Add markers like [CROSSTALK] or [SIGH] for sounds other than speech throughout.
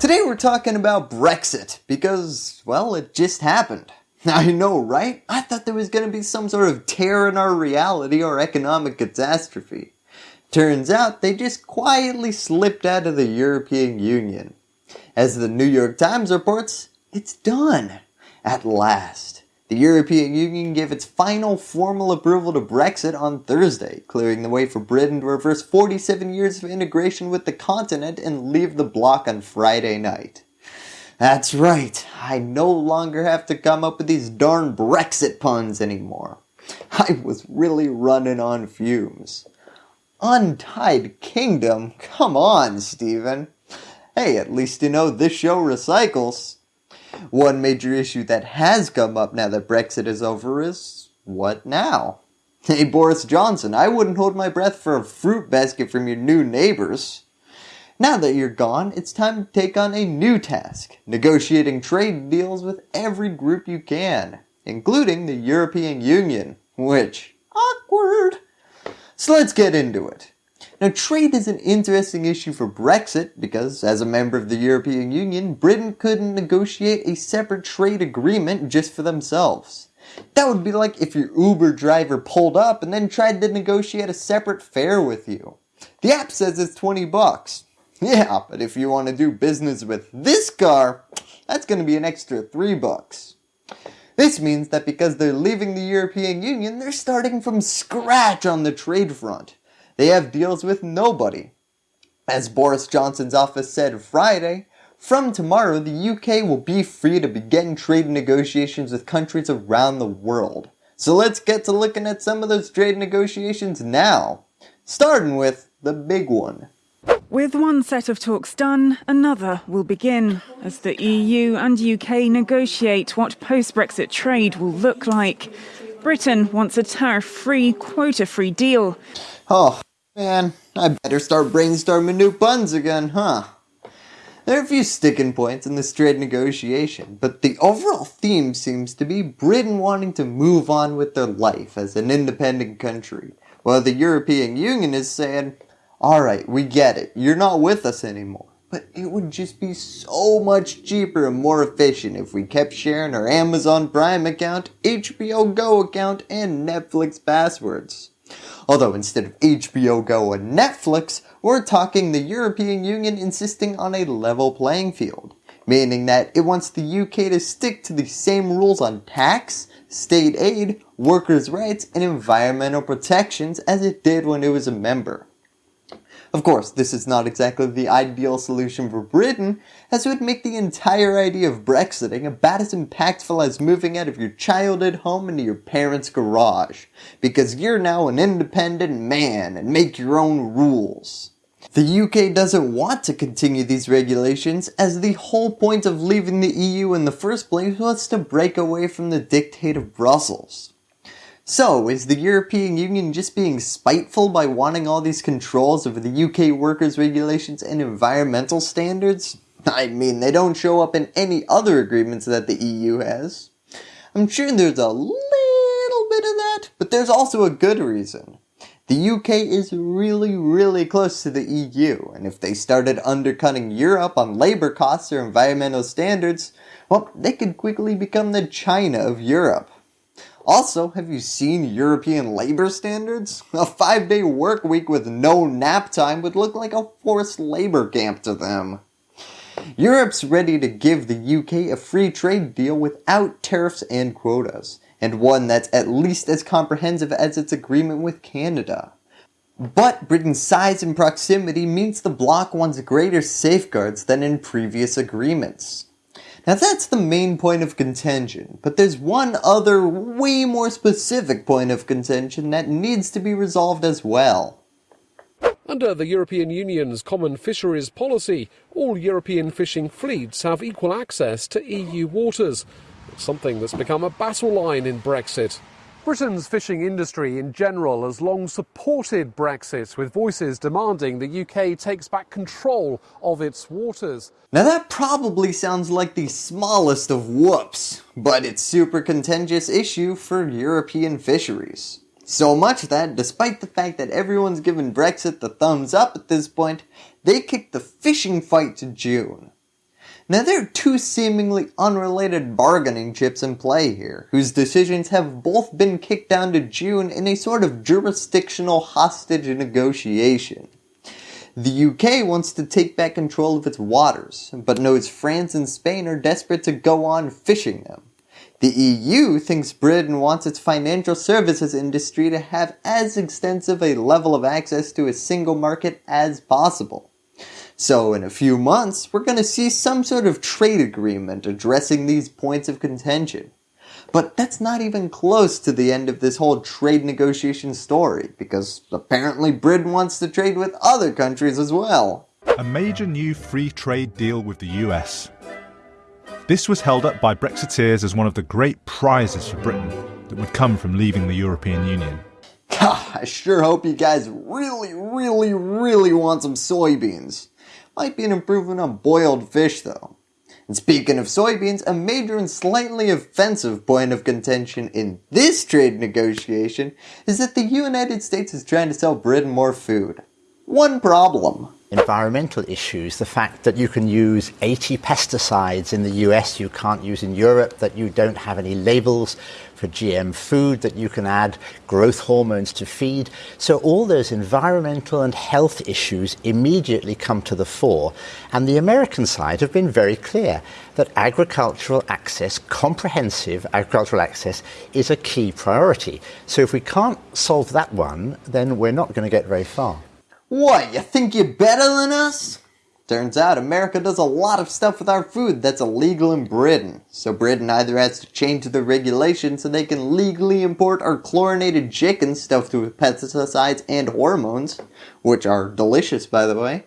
Today we're talking about Brexit because, well, it just happened. [LAUGHS] I know, right? I thought there was going to be some sort of tear in our reality or economic catastrophe. Turns out they just quietly slipped out of the European Union. As the New York Times reports, it's done. At last. The European Union gave its final formal approval to Brexit on Thursday, clearing the way for Britain to reverse 47 years of integration with the continent and leave the bloc on Friday night. That's right, I no longer have to come up with these darn Brexit puns anymore. I was really running on fumes. Untied Kingdom? Come on, Stephen. Hey, at least you know this show recycles. One major issue that has come up now that Brexit is over is what now? [LAUGHS] Hey Boris Johnson, I wouldn't hold my breath for a fruit basket from your new neighbors. Now that you're gone, it's time to take on a new task, negotiating trade deals with every group you can, including the European Union, which, awkward. So let's get into it. Now trade is an interesting issue for Brexit because as a member of the European Union, Britain couldn't negotiate a separate trade agreement just for themselves. That would be like if your Uber driver pulled up and then tried to negotiate a separate fare with you. The app says it's 20 bucks. [LAUGHS] Yeah, but if you want to do business with this car, that's going to be an extra 3 bucks. This means that because they're leaving the European Union, they're starting from scratch on the trade front. They have deals with nobody. As Boris Johnson's office said Friday, from tomorrow the UK will be free to begin trade negotiations with countries around the world. So let's get to looking at some of those trade negotiations now, starting with the big one. With one set of talks done, another will begin as the EU and UK negotiate what post-Brexit trade will look like. Britain wants a tariff-free, quota-free deal. Oh, Man, I better start brainstorming new puns again, huh? There are a few sticking points in this trade negotiation, but the overall theme seems to be Britain wanting to move on with their life as an independent country, while the European Union is saying, alright, we get it, you're not with us anymore, but it would just be so much cheaper and more efficient if we kept sharing our Amazon Prime account, HBO Go account, and Netflix passwords. Although instead of HBO Go and Netflix, we're talking the European Union insisting on a level playing field, meaning that it wants the UK to stick to the same rules on tax, state aid, workers' rights, and environmental protections as it did when it was a member. Of course, this is not exactly the ideal solution for Britain, as it would make the entire idea of Brexiting about as impactful as moving out of your childhood home into your parents' garage, because you're now an independent man and make your own rules. The UK doesn't want to continue these regulations as the whole point of leaving the EU in the first place was to break away from the dictate of Brussels. So, is the European Union just being spiteful by wanting all these controls over the UK workers' regulations and environmental standards? I mean, they don't show up in any other agreements that the EU has. I'm sure there's a little bit of that, but there's also a good reason. The UK is really, really close to the EU, and if they started undercutting Europe on labour costs or environmental standards, well, they could quickly become the China of Europe. Also, have you seen European labor standards? [LAUGHS] A five day work week with no nap time would look like a forced labor camp to them. Europe's ready to give the UK a free trade deal without tariffs and quotas, and one that's at least as comprehensive as its agreement with Canada. But Britain's size and proximity means the bloc wants greater safeguards than in previous agreements. Now that's the main point of contention, but there's one other way more specific point of contention that needs to be resolved as well. Under the European Union's common fisheries policy, all European fishing fleets have equal access to EU waters, something that's become a battle line in Brexit. Britain's fishing industry in general has long supported Brexit, with voices demanding the UK takes back control of its waters. Now that probably sounds like the smallest of whoops, but it's super contentious issue for European fisheries. So much that, despite the fact that everyone's given Brexit the thumbs up at this point, they kicked the fishing fight to June. Now there are two seemingly unrelated bargaining chips in play here, whose decisions have both been kicked down to June in a sort of jurisdictional hostage negotiation. The UK wants to take back control of its waters, but knows France and Spain are desperate to go on fishing them. The EU thinks Britain wants its financial services industry to have as extensive a level of access to a single market as possible. So in a few months, we're going to see some sort of trade agreement addressing these points of contention. But that's not even close to the end of this whole trade negotiation story, because apparently Britain wants to trade with other countries as well. A major new free trade deal with the US. This was held up by Brexiteers as one of the great prizes for Britain that would come from leaving the European Union. God, [LAUGHS] I sure hope you guys really, really, really want some soybeans. Might be an improvement on boiled fish though. And speaking of soybeans, a major and slightly offensive point of contention in this trade negotiation is that the United States is trying to sell Britain more food. One problem environmental issues, the fact that you can use 80 pesticides in the US you can't use in Europe, that you don't have any labels for GM food, that you can add growth hormones to feed. So all those environmental and health issues immediately come to the fore. And the American side have been very clear that agricultural access, comprehensive agricultural access, is a key priority. So if we can't solve that one, then we're not going to get very far. What, you think you're better than us? Turns out America does a lot of stuff with our food that's illegal in Britain. So Britain either has to change the regulations so they can legally import our chlorinated chicken stuffed with pesticides and hormones, which are delicious by the way,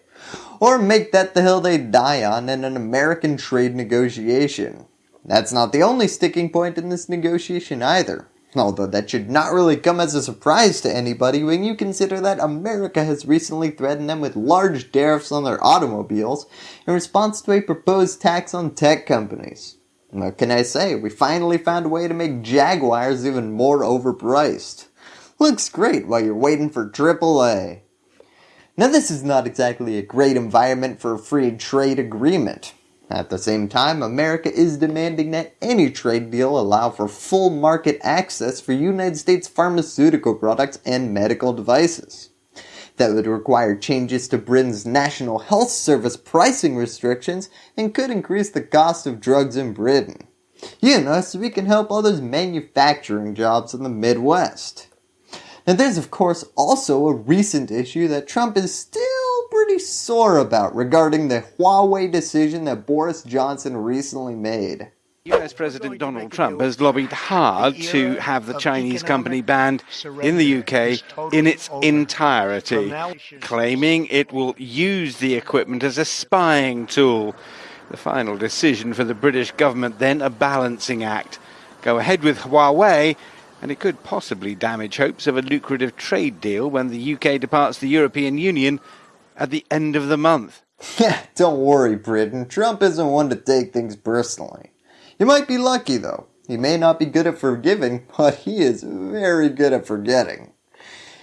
or make that the hill they die on in an American trade negotiation. That's not the only sticking point in this negotiation either. Although that should not really come as a surprise to anybody when you consider that America has recently threatened them with large tariffs on their automobiles in response to a proposed tax on tech companies. What can I say, we finally found a way to make Jaguars even more overpriced. Looks great while you're waiting for AAA. Now this is not exactly a great environment for a free trade agreement. At the same time, America is demanding that any trade deal allow for full market access for United States pharmaceutical products and medical devices. That would require changes to Britain's National Health Service pricing restrictions and could increase the cost of drugs in Britain. You know, so we can help all those manufacturing jobs in the Midwest. Now there's of course also a recent issue that Trump is still pretty sore about regarding the Huawei decision that Boris Johnson recently made. US President Donald Trump has lobbied hard to have the Chinese company banned in the UK in its entirety, claiming it will use the equipment as a spying tool. The final decision for the British government then a balancing act. Go ahead with Huawei and it could possibly damage hopes of a lucrative trade deal when the UK departs the European Union at the end of the month. [LAUGHS] Yeah, Don't worry, Britain. Trump isn't one to take things personally. You might be lucky though. He may not be good at forgiving, [LAUGHS] but he is very good at forgetting.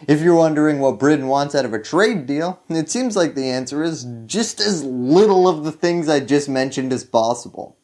If you're wondering what Britain wants out of a trade deal, it seems like the answer is just as little of the things I just mentioned as possible.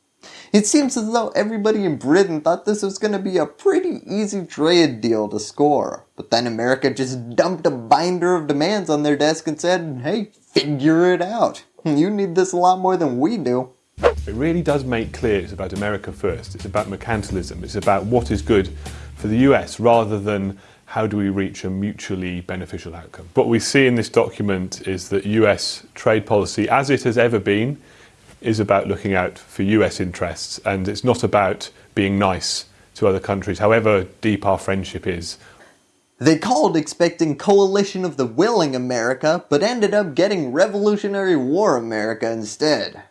It seems as though everybody in Britain thought this was going to be a pretty easy trade deal to score. But then America just dumped a binder of demands on their desk and said, hey, figure it out. You need this a lot more than we do. It really does make clear it's about America first. It's about mercantilism. It's about what is good for the US rather than how do we reach a mutually beneficial outcome. What we see in this document is that US trade policy, as it has ever been, is about looking out for US interests and it's not about being nice to other countries, however deep our friendship is. They called expecting Coalition of the Willing America, but ended up getting Revolutionary War America instead.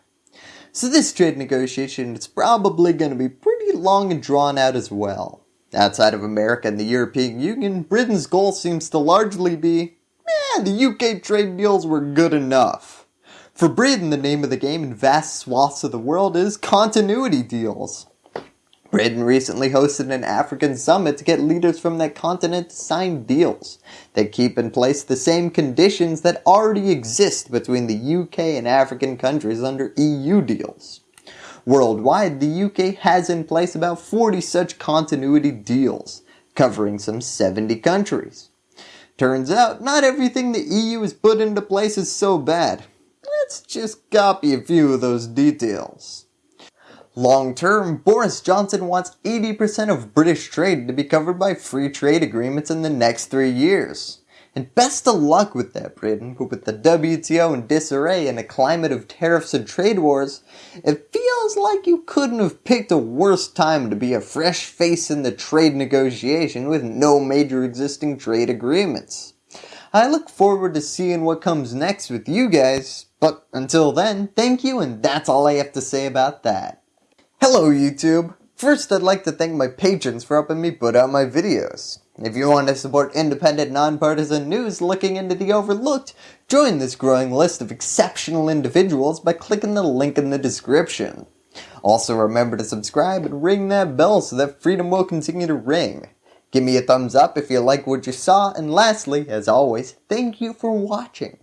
So this trade negotiation is probably going to be pretty long and drawn out as well. Outside of America and the European Union, Britain's goal seems to largely be, eh, the UK trade deals were good enough. For Britain, the name of the game in vast swaths of the world is continuity deals. Britain recently hosted an African summit to get leaders from that continent to sign deals that keep in place the same conditions that already exist between the UK and African countries under EU deals. Worldwide, the UK has in place about 40 such continuity deals, covering some 70 countries. Turns out, not everything the EU has put into place is so bad. Let's just copy a few of those details. Long term, Boris Johnson wants 80% of British trade to be covered by free trade agreements in the next three years. And best of luck with that, Britain, but with the WTO in disarray and a climate of tariffs and trade wars, it feels like you couldn't have picked a worse time to be a fresh face in the trade negotiation with no major existing trade agreements. I look forward to seeing what comes next with you guys, but until then, thank you and that's all I have to say about that. Hello YouTube! First I'd like to thank my patrons for helping me put out my videos. If you want to support independent, nonpartisan news looking into the overlooked, join this growing list of exceptional individuals by clicking the link in the description. Also remember to subscribe and ring that bell so that freedom will continue to ring. Give me a thumbs up if you like what you saw, and lastly, as always, thank you for watching.